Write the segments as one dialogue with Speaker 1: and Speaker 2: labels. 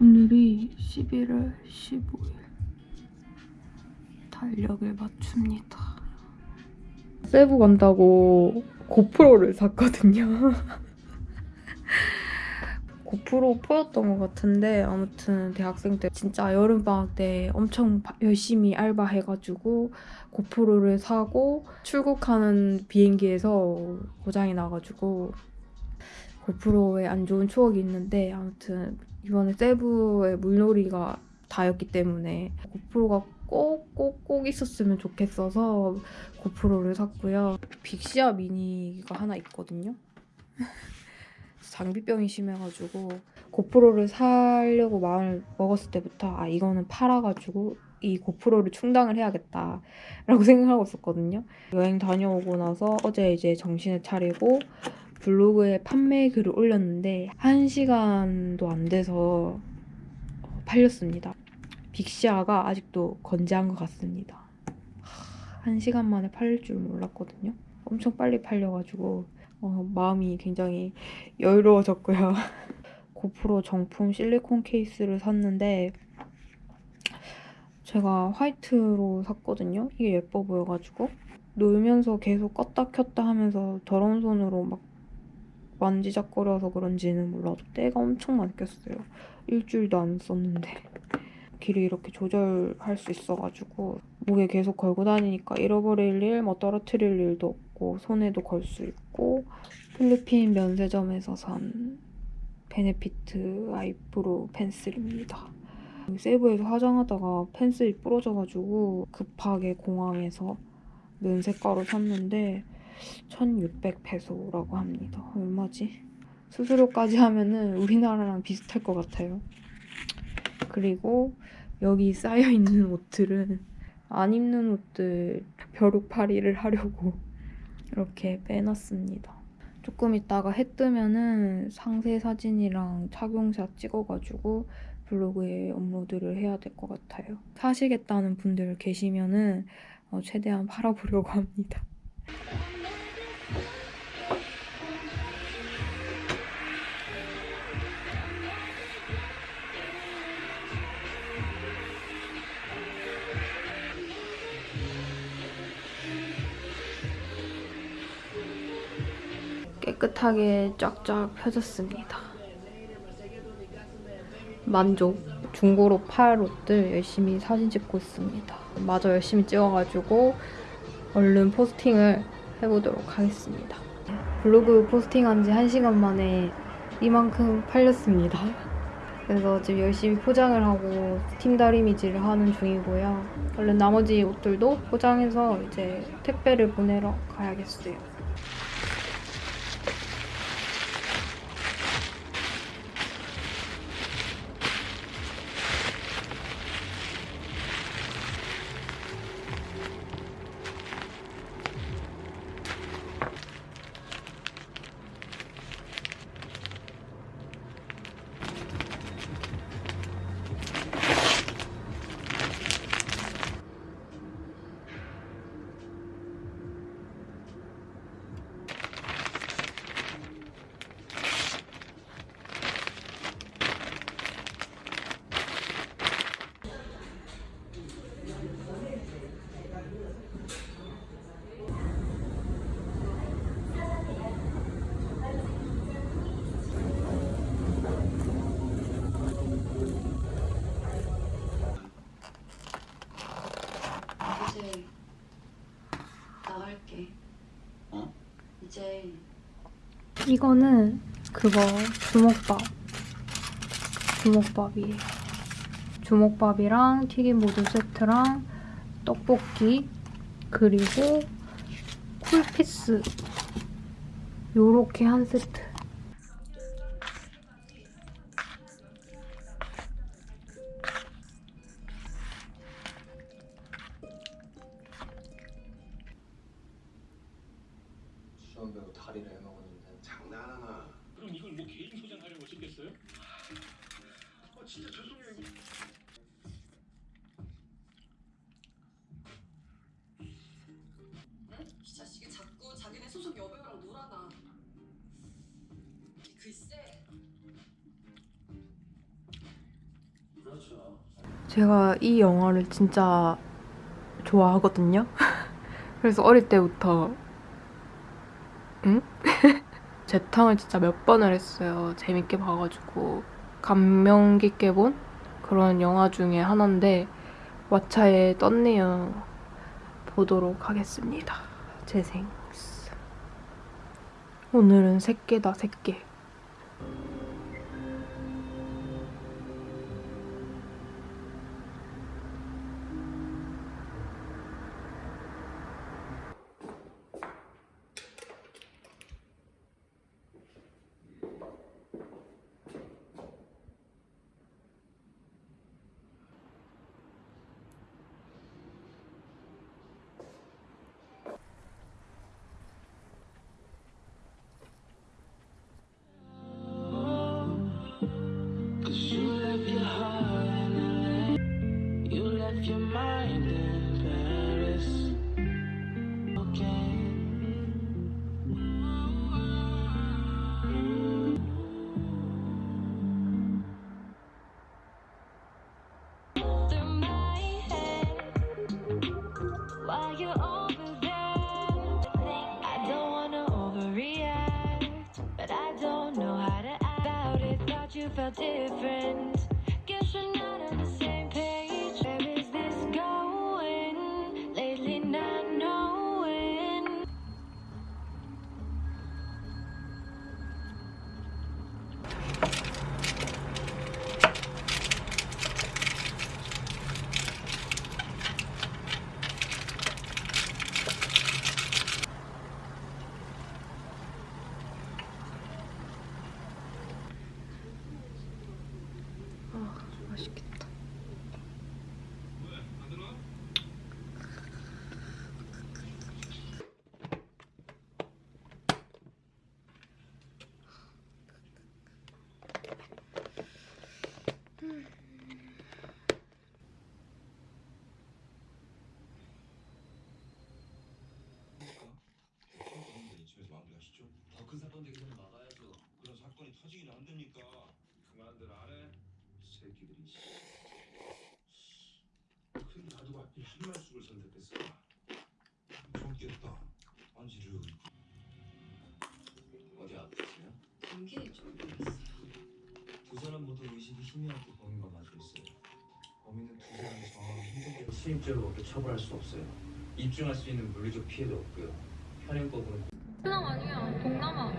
Speaker 1: 오늘이 11월 15일 달력을 맞춥니다. 세부 간다고 고프로를 샀거든요. 고프로 포였던 것 같은데 아무튼 대학생 때 진짜 여름방학 때 엄청 바- 열심히 알바해가지고 고프로를 사고 출국하는 비행기에서 고장이 나가지고 고프로에 안 좋은 추억이 있는데 아무튼 이번에 세부의 물놀이가 다였기 때문에 고프로가 꼭 꼭 꼭 있었으면 좋겠어서 고프로를 샀고요. 빅시아 미니가 하나 있거든요. 장비병이 심해가지고 고프로를 사려고 마음을 먹었을 때부터 아 이거는 팔아가지고 이 고프로를 충당을 해야겠다 라고 생각하고 있었거든요. 여행 다녀오고 나서 어제 이제 정신을 차리고 블로그에 판매 글을 올렸는데 한 시간도 안 돼서 어, 팔렸습니다. 빅시아가 아직도 건재한 것 같습니다. 하, 한 시간 만에 팔릴 줄 몰랐거든요. 엄청 빨리 팔려가지고 어, 마음이 굉장히 여유로워졌고요. 고프로 정품 실리콘 케이스를 샀는데 제가 화이트로 샀거든요. 이게 예뻐 보여가지고 놀면서 계속 껐다 켰다 하면서 더러운 손으로 막 만지작거려서 그런지는 몰라도 때가 엄청 많이 꼈어요. 일주일도 안 썼는데 길이 이렇게 조절할 수 있어가지고 목에 계속 걸고 다니니까 잃어버릴 일, 뭐 떨어뜨릴 일도 없고 손에도 걸 수 있고 필리핀 면세점에서 산 Benefit eyebrow pencil입니다. 세부에서 화장하다가 펜슬이 부러져가지고 급하게 공항에서 면세가로 샀는데 1600페소라고 합니다. 얼마지? 수수료까지 하면은 우리나라랑 비슷할 것 같아요. 그리고 여기 쌓여있는 옷들은 안 입는 옷들 벼룩팔이를 하려고 이렇게 빼놨습니다. 조금 있다가 해 뜨면은 상세 사진이랑 착용샷 찍어가지고 블로그에 업로드를 해야 될 것 같아요. 사시겠다는 분들 계시면은 어, 최대한 팔아보려고 합니다. 깨끗하게 쫙쫙 펴졌습니다. 만족. 중고로 팔 옷들 열심히 사진 찍고 있습니다. 마저 열심히 찍어가지고 얼른 포스팅을 해보도록 하겠습니다. 블로그 포스팅한 지 1시간 만에 이만큼 팔렸습니다. 그래서 지금 열심히 포장을 하고 팀 다리미질을 하는 중이고요. 얼른 나머지 옷들도 포장해서 이제 택배를 보내러 가야겠어요. 이거는 그거 주먹밥. 주먹밥이에요. 주먹밥이랑 튀김 모두 세트랑 떡볶이 그리고 쿨피스 요렇게 한 세트. 제가 이 영화를 진짜 좋아하거든요. 그래서 어릴 때부터 응? 재탕을 진짜 몇 번을 했어요. 재밌게 봐가지고 감명 깊게 본 그런 영화 중에 하나인데 왓챠에 떴네요. 보도록 하겠습니다. 재생. 오늘은 새끼다 새끼.
Speaker 2: Your mind
Speaker 3: 터지기는 안 됩니까? 그만들 안 해. 새끼들이. 씨. 큰 다두가 하필 한말숙을 선택했을까? 좋겠다. 안지르. 어디 아프세요?
Speaker 4: 감기 좀 있어요.
Speaker 5: 두 사람 모두 의식이 희미하게 범인과 있어요. 범인은 두 사람이 정확히 힘들게 수입죄로 밖에 처벌할 수 없어요. 입증할 수 있는 물리적 피해도 없고요. 현행법으로
Speaker 6: 동남 아니야, 동남아.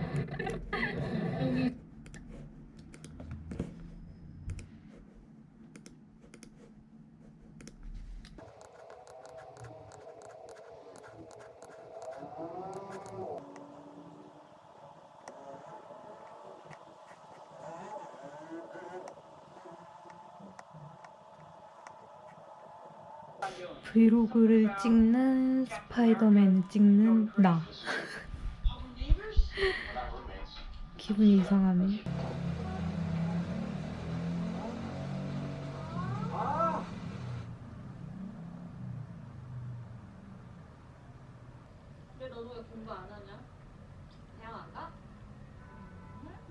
Speaker 1: 브이로그를 찍는 스파이더맨을 찍는 나. 기분이 이상하네.
Speaker 4: 근데 너는 왜 공부 안 하냐? 대학 안 가? 너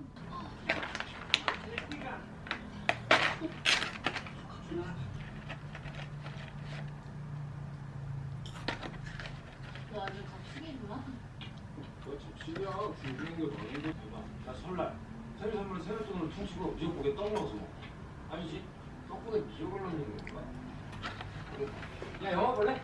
Speaker 4: 아주 갑자기구나.
Speaker 3: 너 준비한 게 많은 거 대박. 나 설날. 생일 선물 세뱃돈으로 퉁치고 미역국에 떡 넣어서 먹어. 아니지? 떡국에 미역을 넣는 건가? 야 영화 볼래?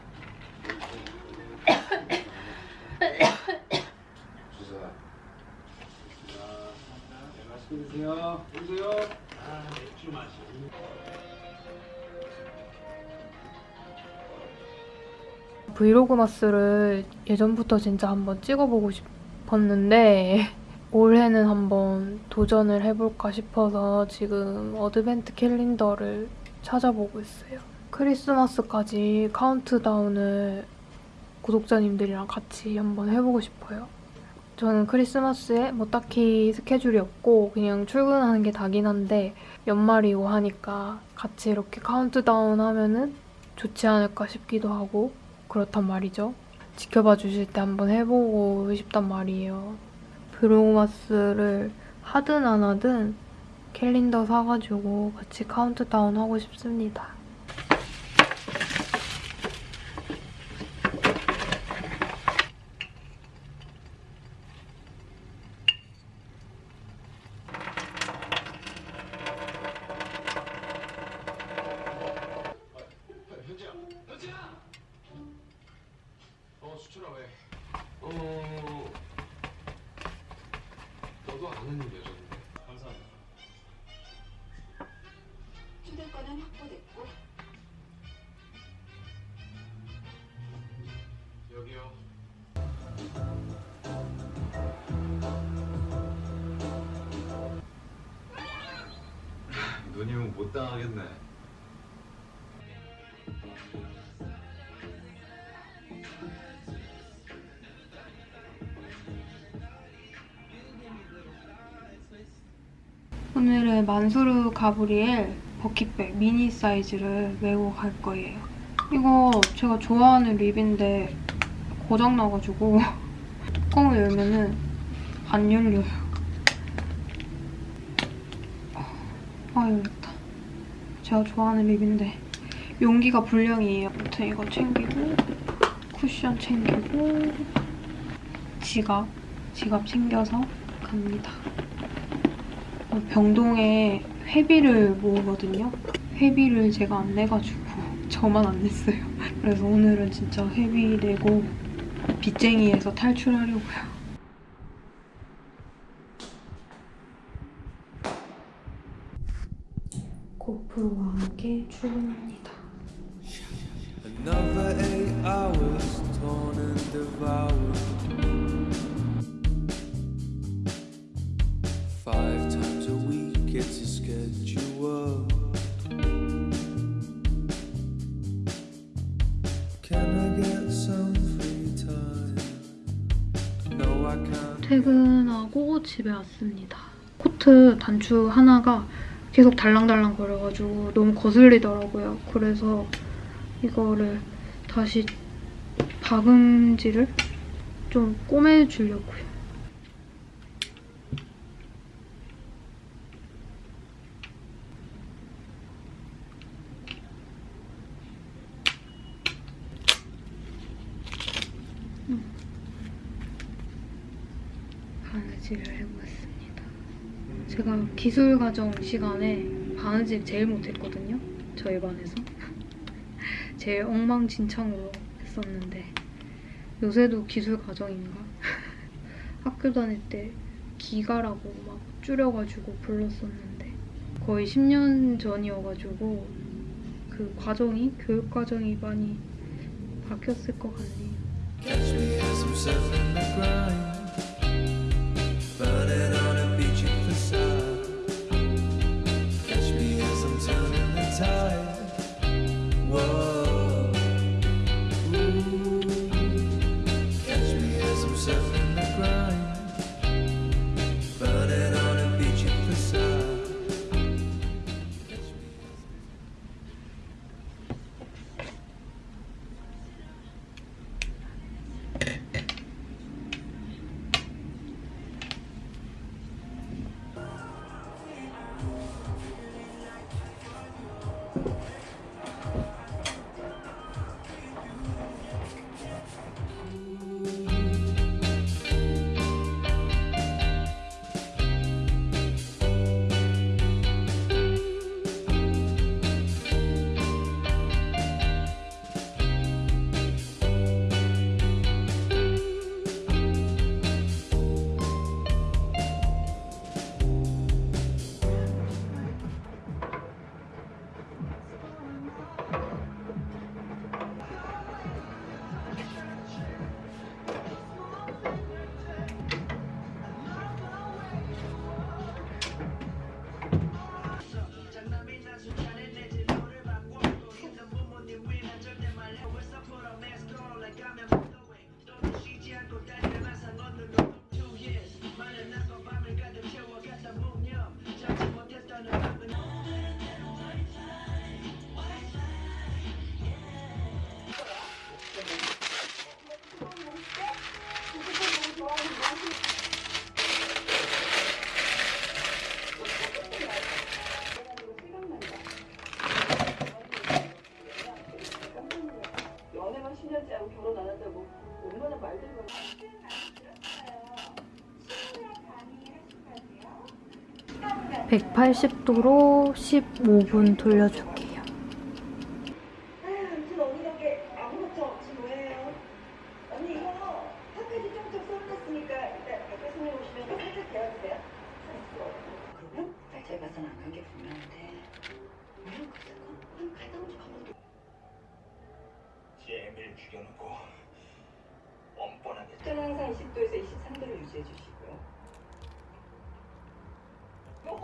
Speaker 1: vlogmas를 예전부터 진짜 한번 찍어보고 싶었는데 올해는 한번 도전을 해볼까 싶어서 지금 advent calendar를 찾아보고 있어요. 크리스마스까지 카운트다운을 구독자님들이랑 같이 한번 해보고 싶어요. 저는 크리스마스에 뭐 딱히 스케줄이 없고 그냥 출근하는 게 다긴 한데 연말이고 하니까 같이 이렇게 카운트다운 하면은 좋지 않을까 싶기도 하고 그렇단 말이죠. 지켜봐 주실 때 한번 해보고 싶단 말이에요. vlogmas를 하든 안 하든 캘린더 사가지고 같이 카운트다운 하고 싶습니다.
Speaker 7: 누님은 못 당하겠네.
Speaker 1: 오늘은 만수르 가브리엘 버킷백 미니 사이즈를 메고 갈 거예요. 이거 제가 좋아하는 립인데 고장나가지고 뚜껑을 열면은 안 열려요. 아 열렸다. 제가 좋아하는 립인데 용기가 불량이에요. 아무튼 이거 챙기고 쿠션 챙기고 지갑 지갑 챙겨서 갑니다. 병동에 회비를 모으거든요. 회비를 제가 안 내가지고 저만 안 냈어요. 그래서 오늘은 진짜 회비 내고 빚쟁이에서 탈출하려고요. 고프로와 함께 출근합니다.
Speaker 2: Another eight hours torn and devoured. Five times a week, it's a schedule. Can I get some free time? No, I can't.
Speaker 1: 퇴근하고 집에 왔습니다. 코트 단추 하나가 계속 달랑달랑 거려가지고 너무 거슬리더라고요. 그래서 이거를 다시 박음질을 좀 꼬매주려고요. 바느질을 해보겠습니다. 제가 기술 과정 시간에 바느질 제일 못했거든요. 저희 반에서. 제일 엉망진창으로 했었는데 요새도 기술 과정인가? 학교 다닐 때 기가라고 막 줄여가지고 불렀었는데 거의 10년 전이어가지고 그 과정이 교육 과정이 많이 바뀌었을 것 같네요. 180도로 15분 돌려줄게요.
Speaker 8: 얘를 죽여놓고 뻔뻔하게 항상 20도에서 23도를
Speaker 4: 유지해 주시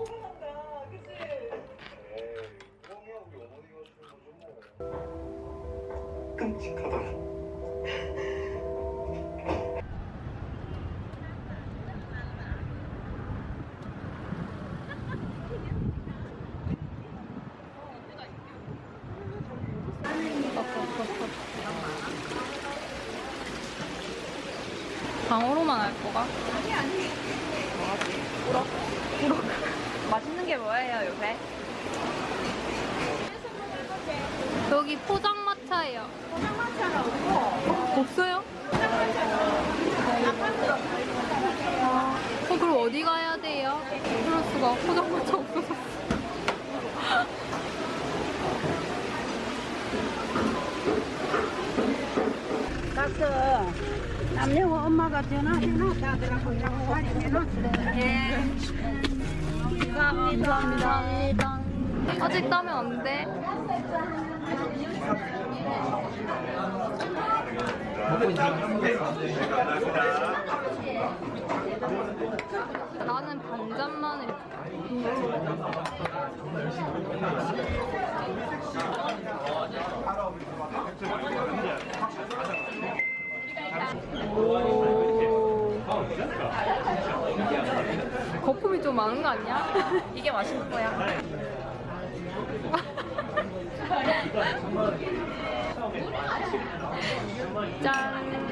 Speaker 4: 고맙다, 그치?
Speaker 9: 에이, 형이야 우리 어머니가 주는 거죠 뭐.
Speaker 4: 끔찍하다.
Speaker 6: 방어로만 할 거가? 아니 아니. 뭐하지? 우럭. 우럭. 맛있는 게 뭐예요 요새? 여기 포장마차예요. 포장마차가 없고. 없어요? 어, 그럼 어디 가야 돼요? 수가 포장마차 없어서.
Speaker 7: 남녀 엄마가 전화해놔 하더라고 이라고 할인해놨어.
Speaker 6: 예. 감사합니다. 감사합니다. 아직 따면 안 돼. 나는 반잔만 해. 거품이 좀 많은 거 아니야? 이게 맛있는 거야. 짠!